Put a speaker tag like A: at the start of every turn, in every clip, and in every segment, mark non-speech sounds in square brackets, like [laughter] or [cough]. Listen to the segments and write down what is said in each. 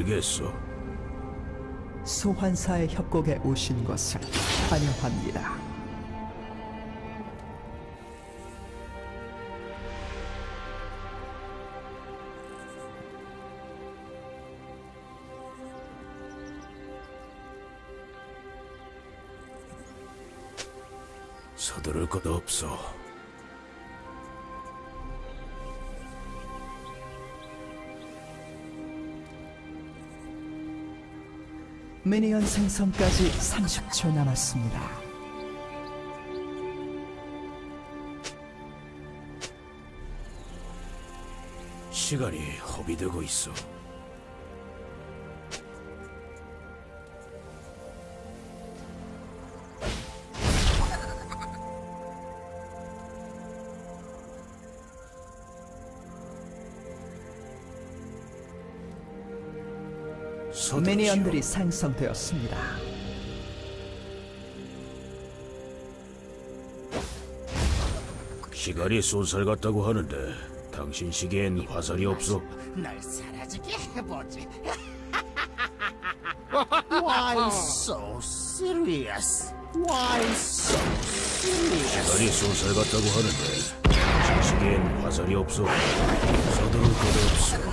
A: 알겠어.
B: 소환사의 협곡에 오신 것을 환영합니다.
A: 서두를 것 없어.
B: 미니언 생성까지 30초 남았습니다.
A: 시간이 허비되고 있어. 서두르시오.
B: 미니언들이 생성되었습니다.
A: 시간이 쏜살 같다고 하는데 당신 시기엔 화살이 없어.
C: 널 사라지게 해보지. [laughs] Why so serious? Why so serious?
A: 시간이 쏜살 같다고 하는데 당신 시기엔 화살이 없어. 서두를 것 없어.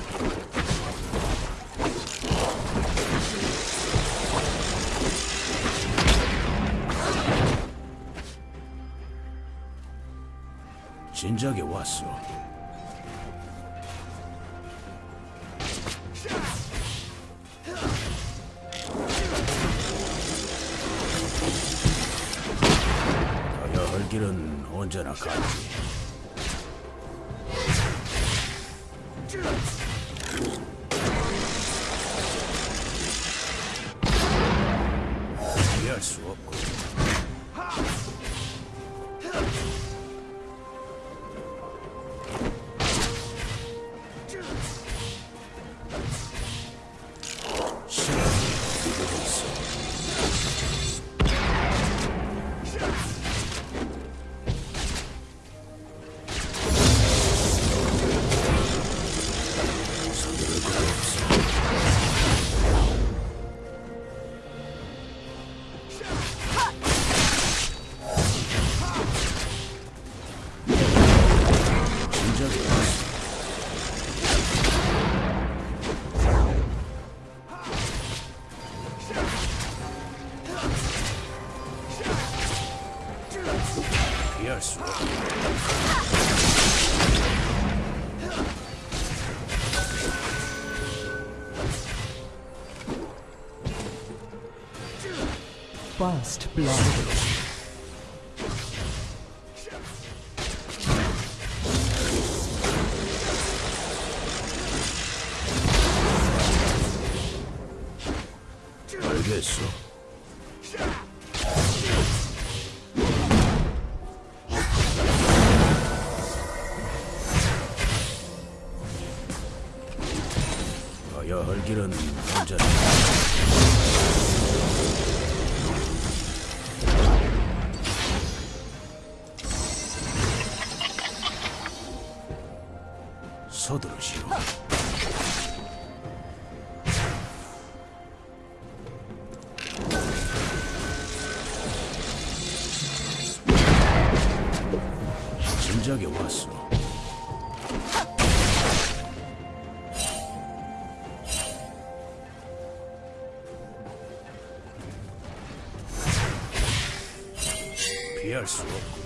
A: 왔어. 가야 할 길은 언제나 같지.
B: First Blood.
A: 진작에 왔어. 피할 수 없구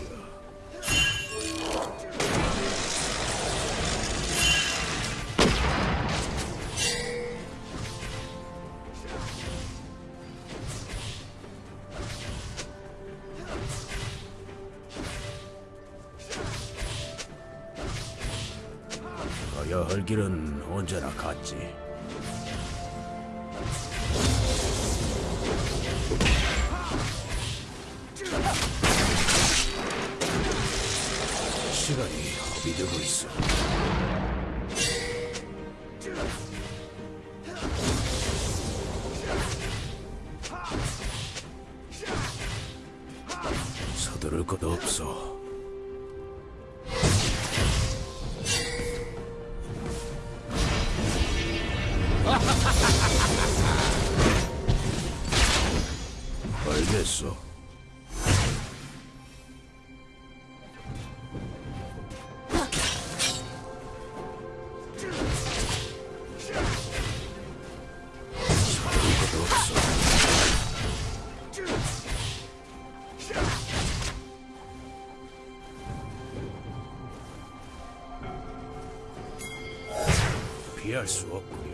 A: 피할 수 없구려.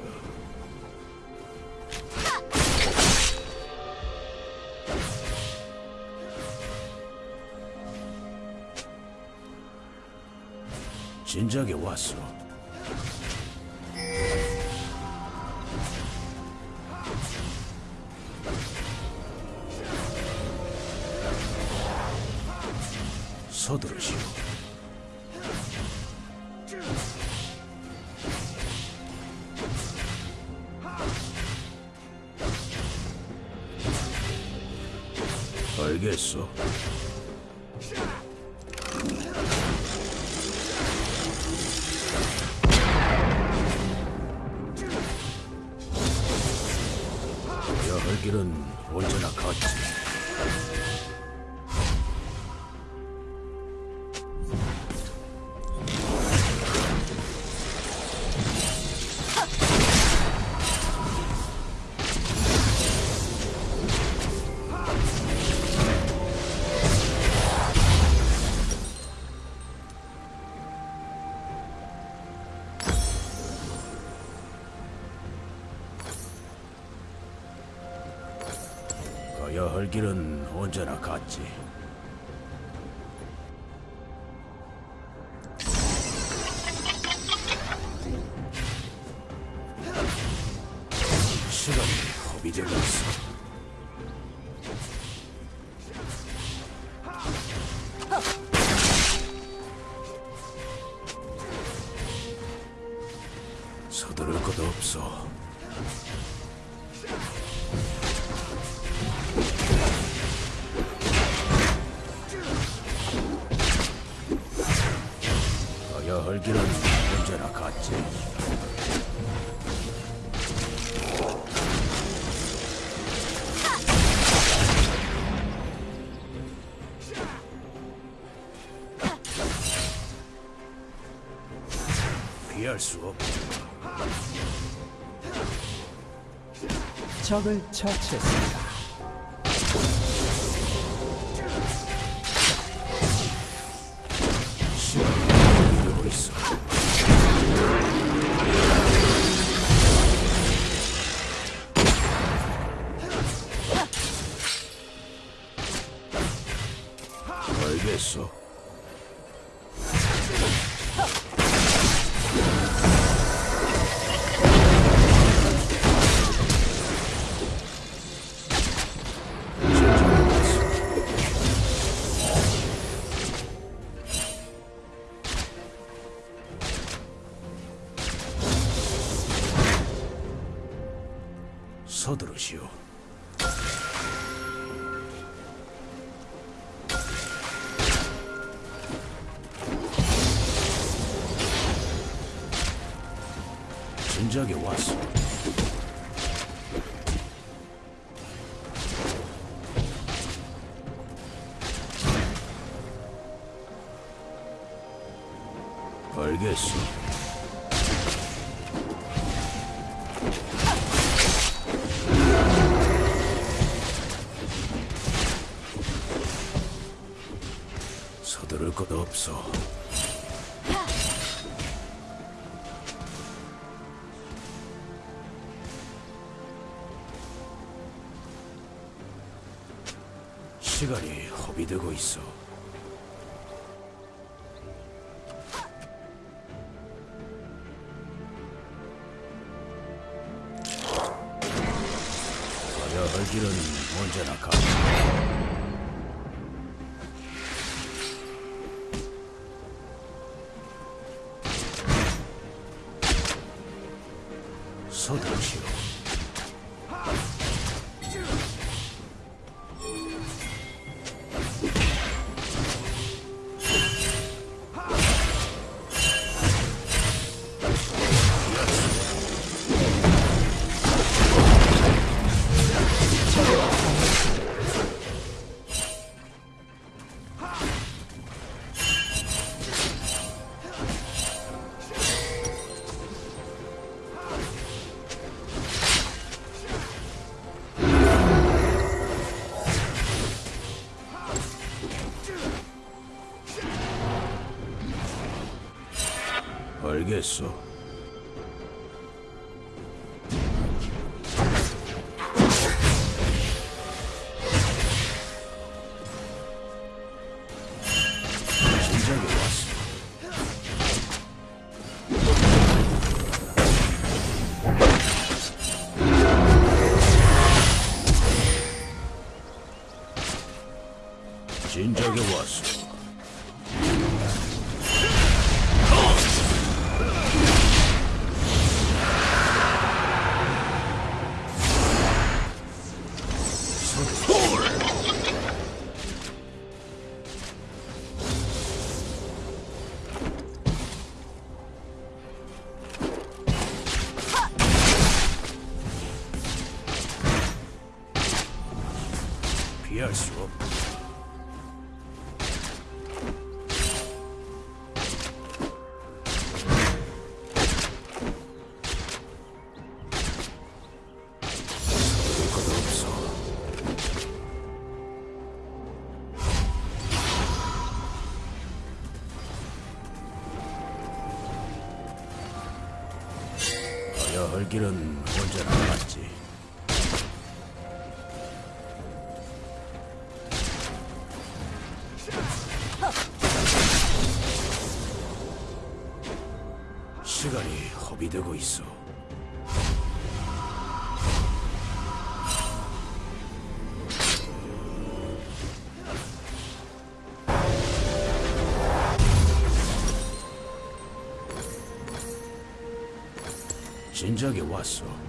A: 진작에 왔어. 가야 할 길은 언제나 같지.
B: 적을 처치했습니다.
A: 시간이 허비되고 있어. 가야 할 길은 언제나 가. 서두르시오. isso. 길은 진작에 왔어.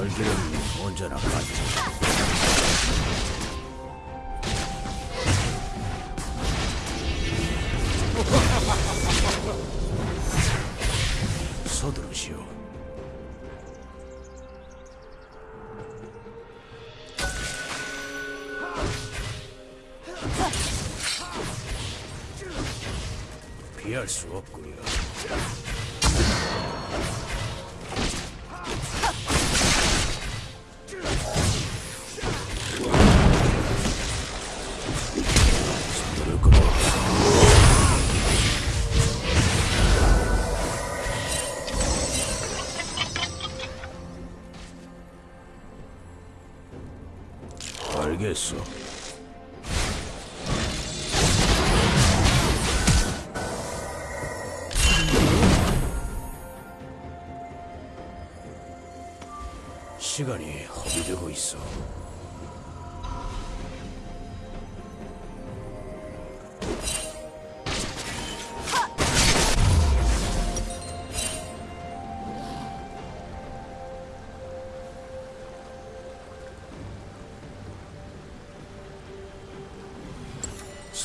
A: 얼굴은 언제나 같아.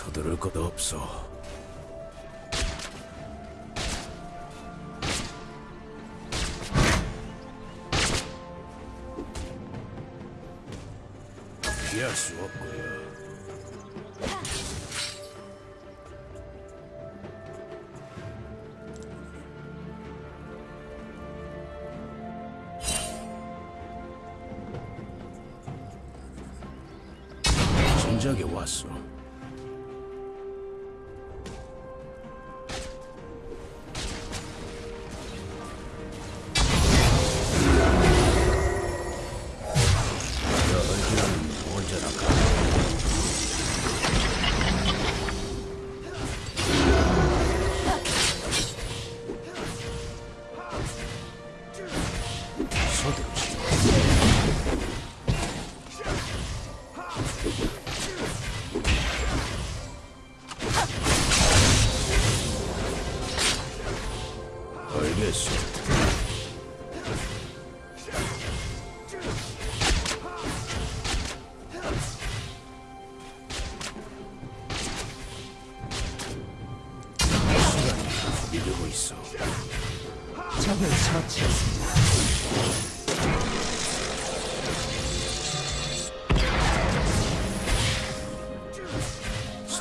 A: 서두를 것 없어. 피할 수 없고요.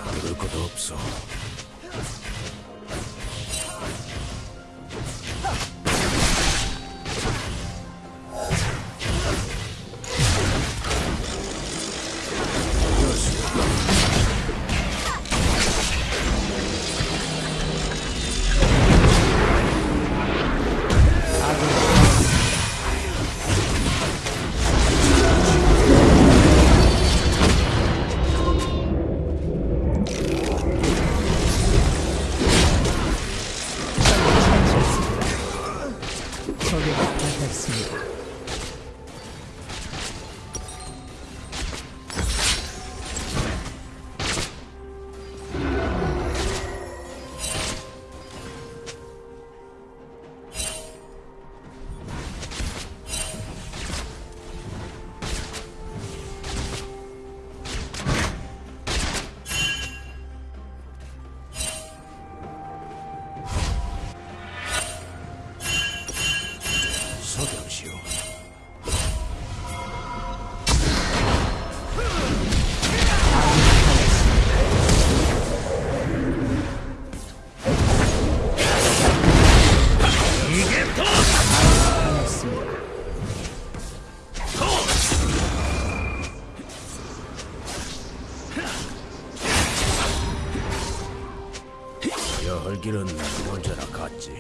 A: 서두를 것 여 헐길은 언제나 같지.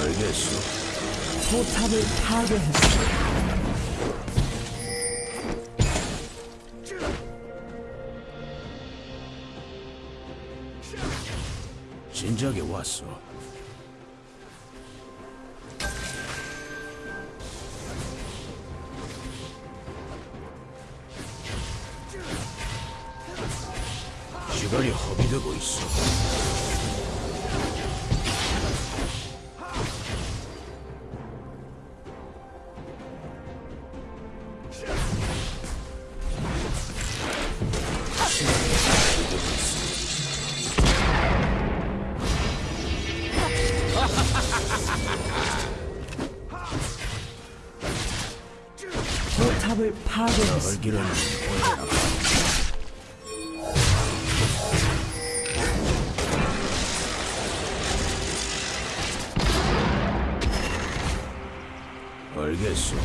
A: 알겠어.
B: 포탑을 파괴했습
A: 알겠어.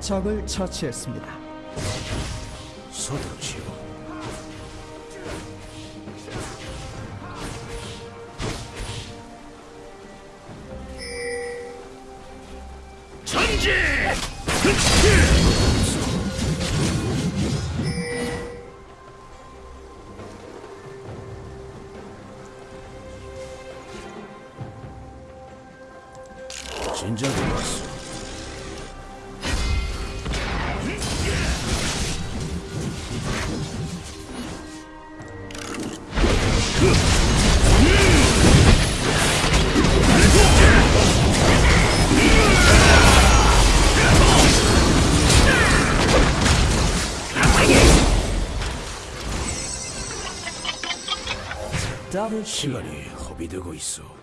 B: 적을 처치했습니다.
A: 서두르시 시간이 허비되고 있어.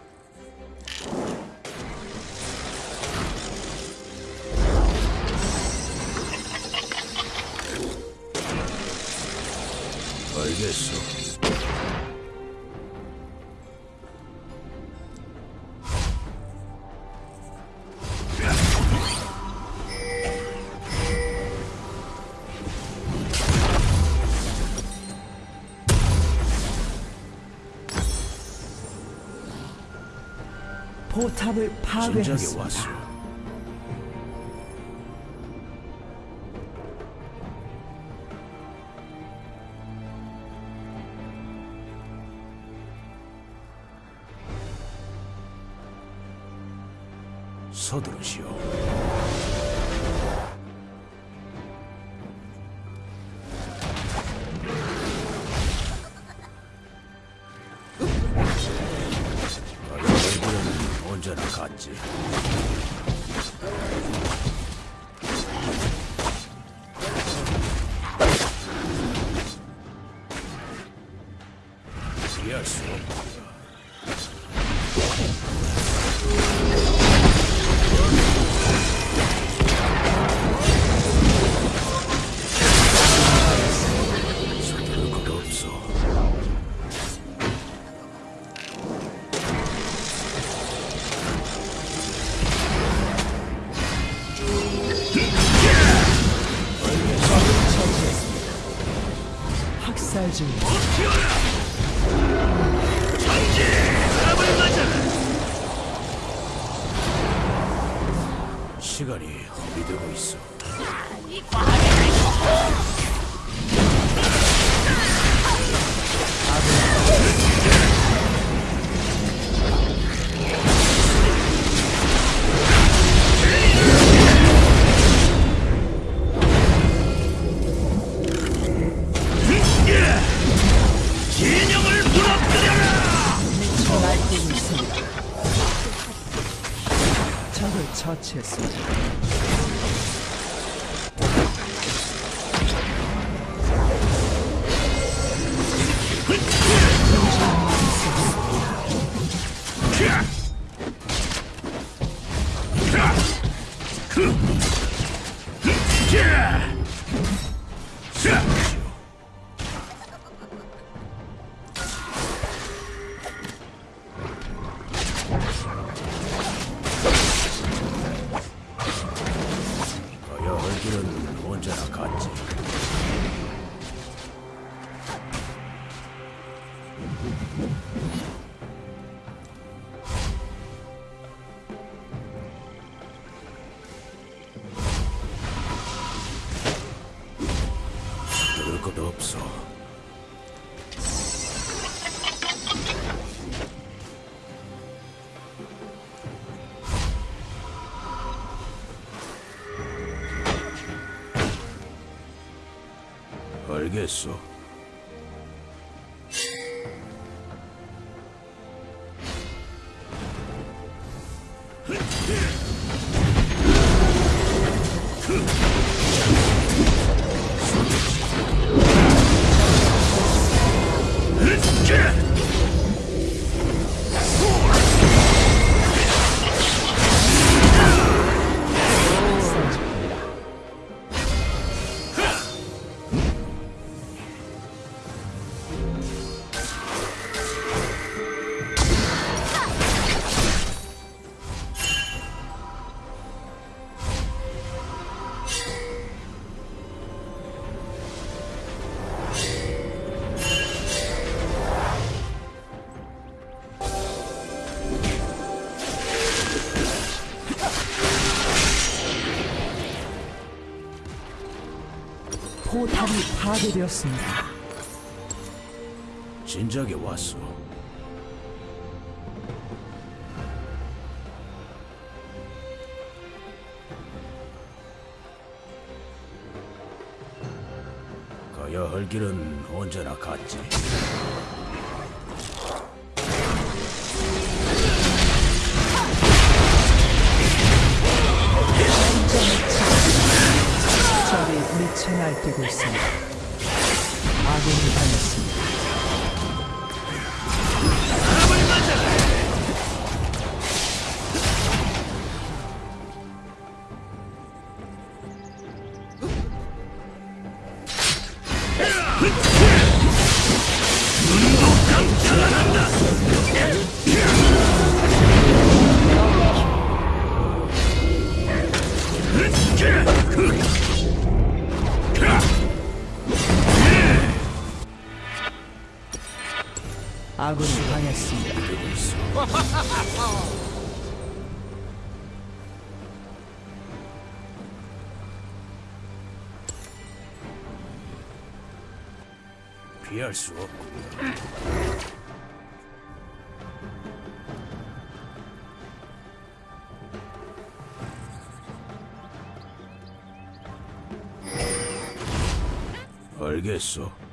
B: 파괴했습니다.
A: 서두르시오.
B: adesso. 파괴되었습니다.
A: 진작에 왔어. 가야 할 길은 언제나 갔지. 피할 수 없군요. 알겠어.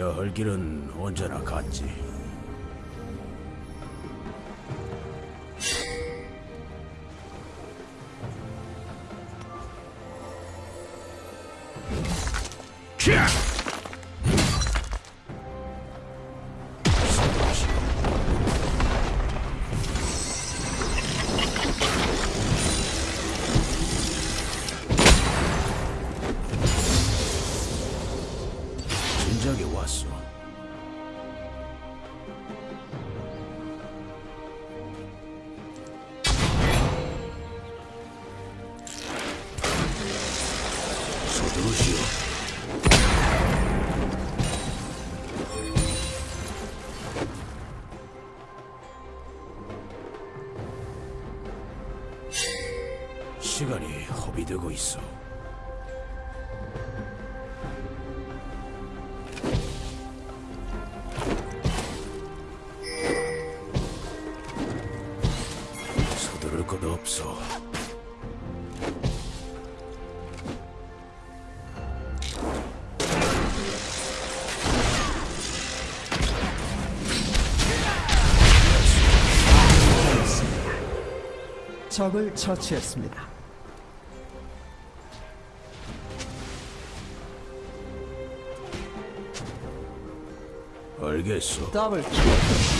A: 가야 할 길은 언제나 같지.
B: 적을 처치했습니다.
A: 알겠어.
B: 더블 킬.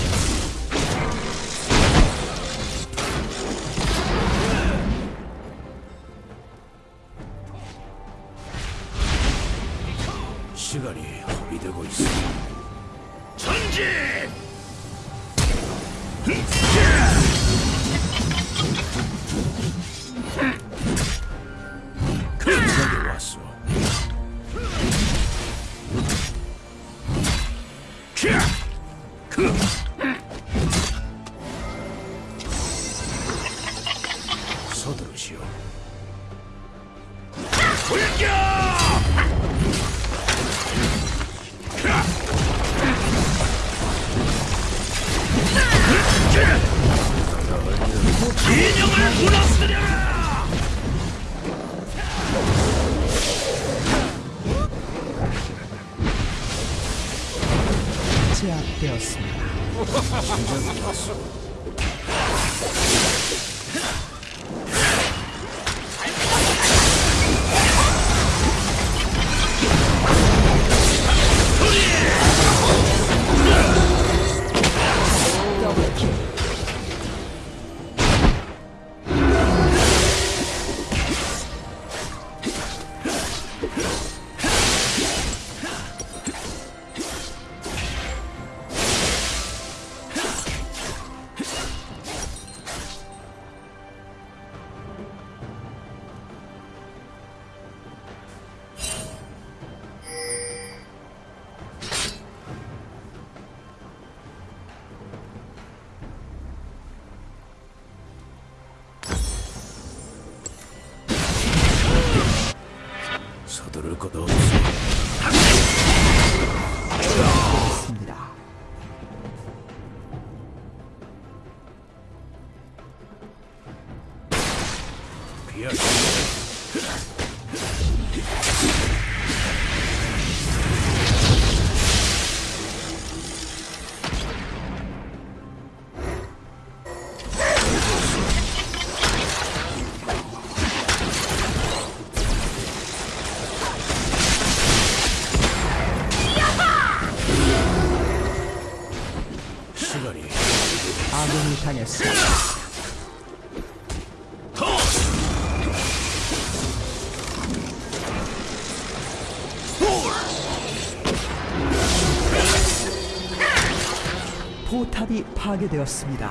B: 파괴되었습니다.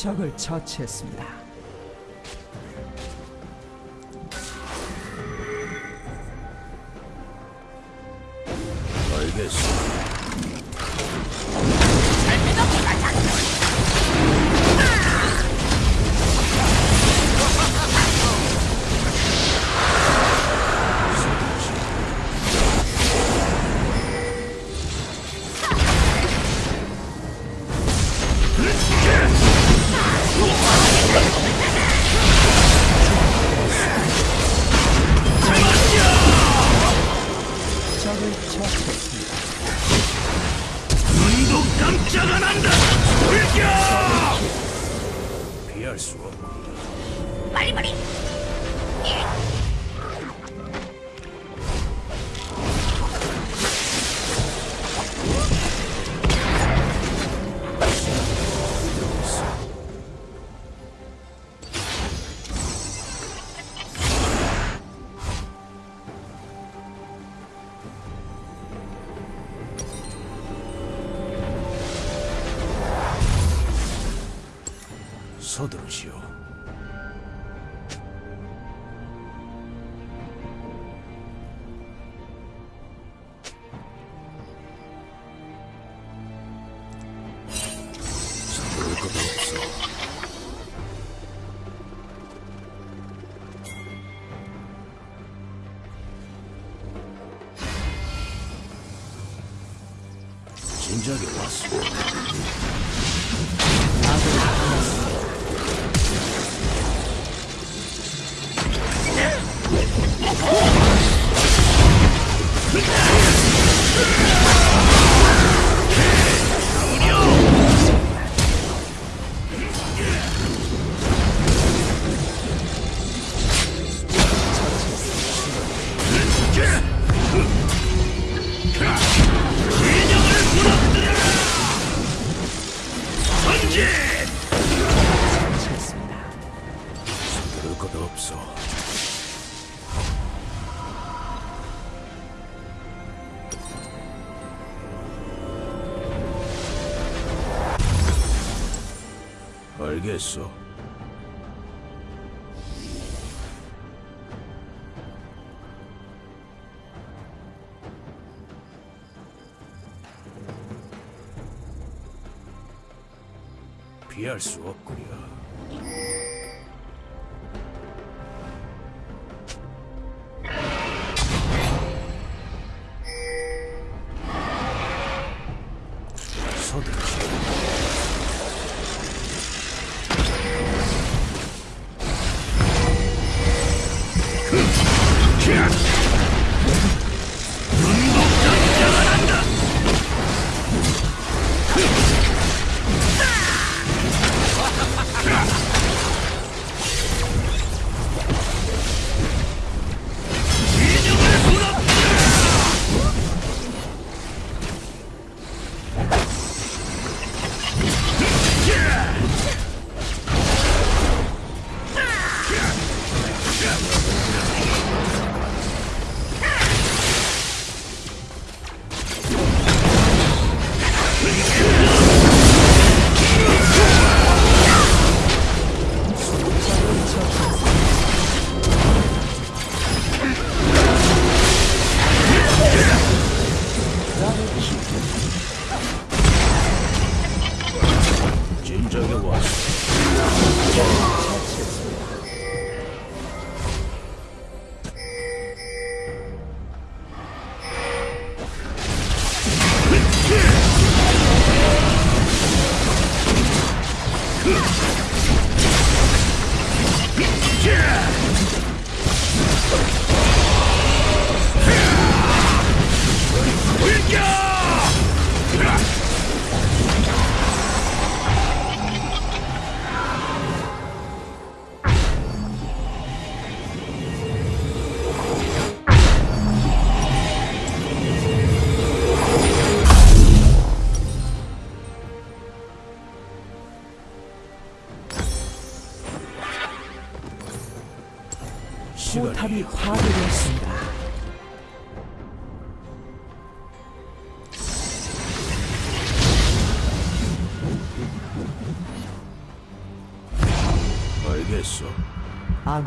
B: 적을 처치했습니다. 바닥을 쳐버렸습니다.
D: 눈도 깜짝 안 한다! 불겨!
E: 피할 수 없고.
A: 빨리빨리! 예. 二叔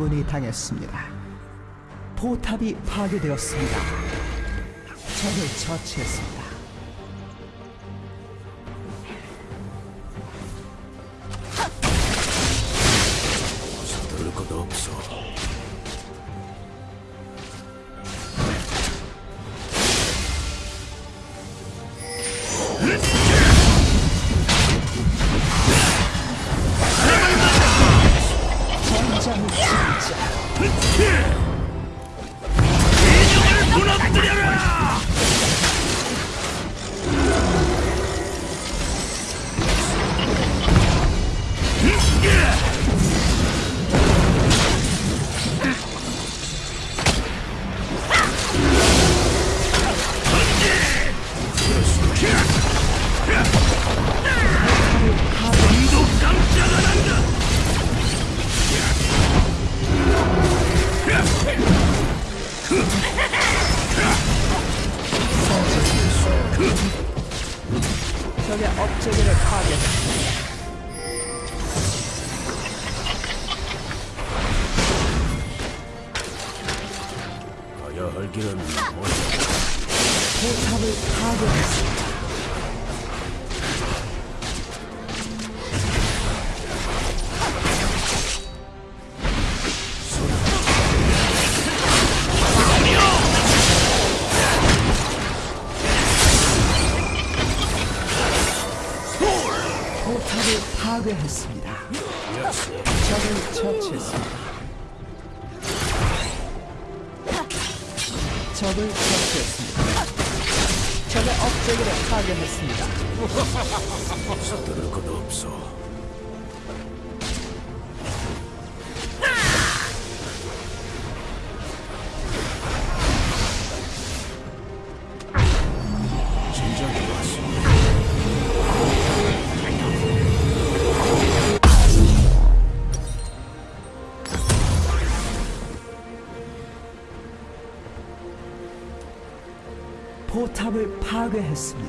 B: 아군이 당했습니다. 포탑이 파괴되었습니다. 적을 처치했습니다. 파괴했습니다. 적을 처치했습니다. 적을 처치했습니다. 적의 업체계를 파괴했습니다.
A: 서두를 것 없어.
B: 포탑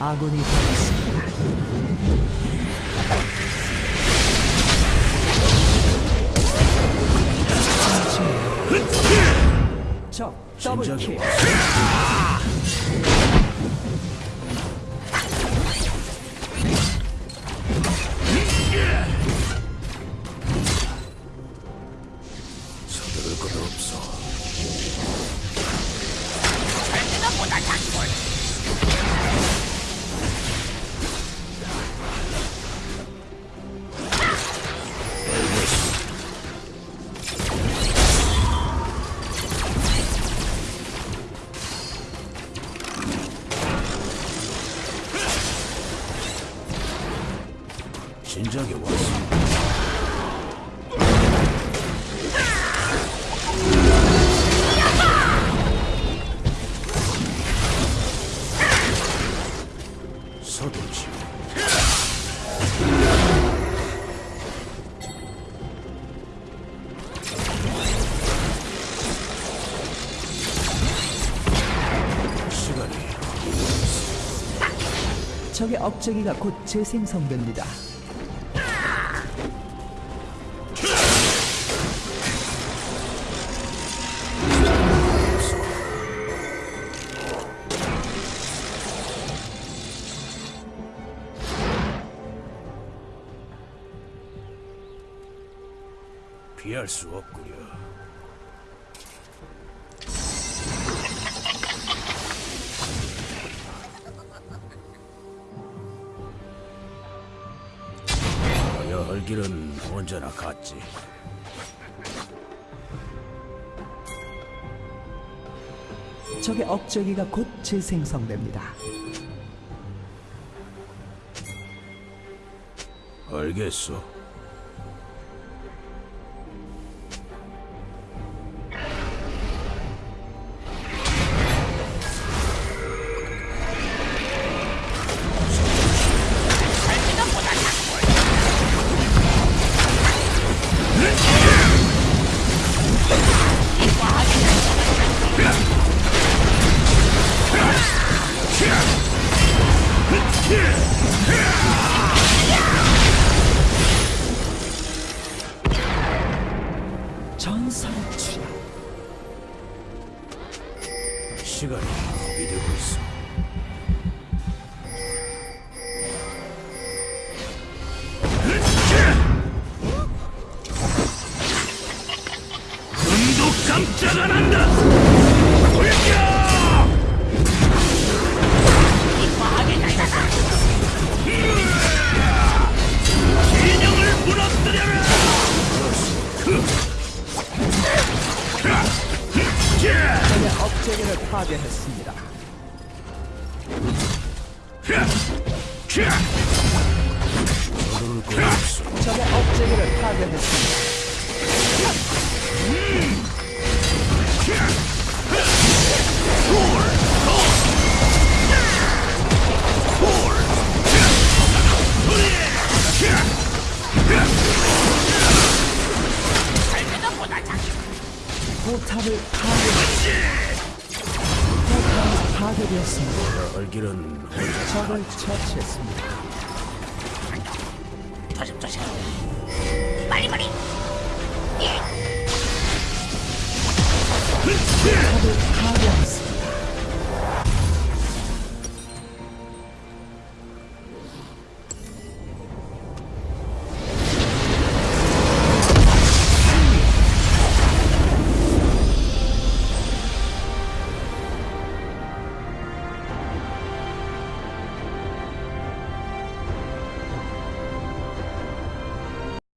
B: 아군이 되었습니다. 적 더블 킬. 적의 억제기가 곧 재생성됩니다.
A: 피할 수 없구 언제나 같지.
B: 적의 억제기가 곧 재생성됩니다.
A: 알겠어.
F: 돌려!
C: 과하게.
F: 진영을 무너뜨려라.
B: 적의 억제기를 파괴했습니다. 적의 억제기를 파괴했습니다. 포탑을 파괴. 포탑이 파괴되었습니다.
A: 가야 할 길은 언제나
B: 적을 처치했습니다.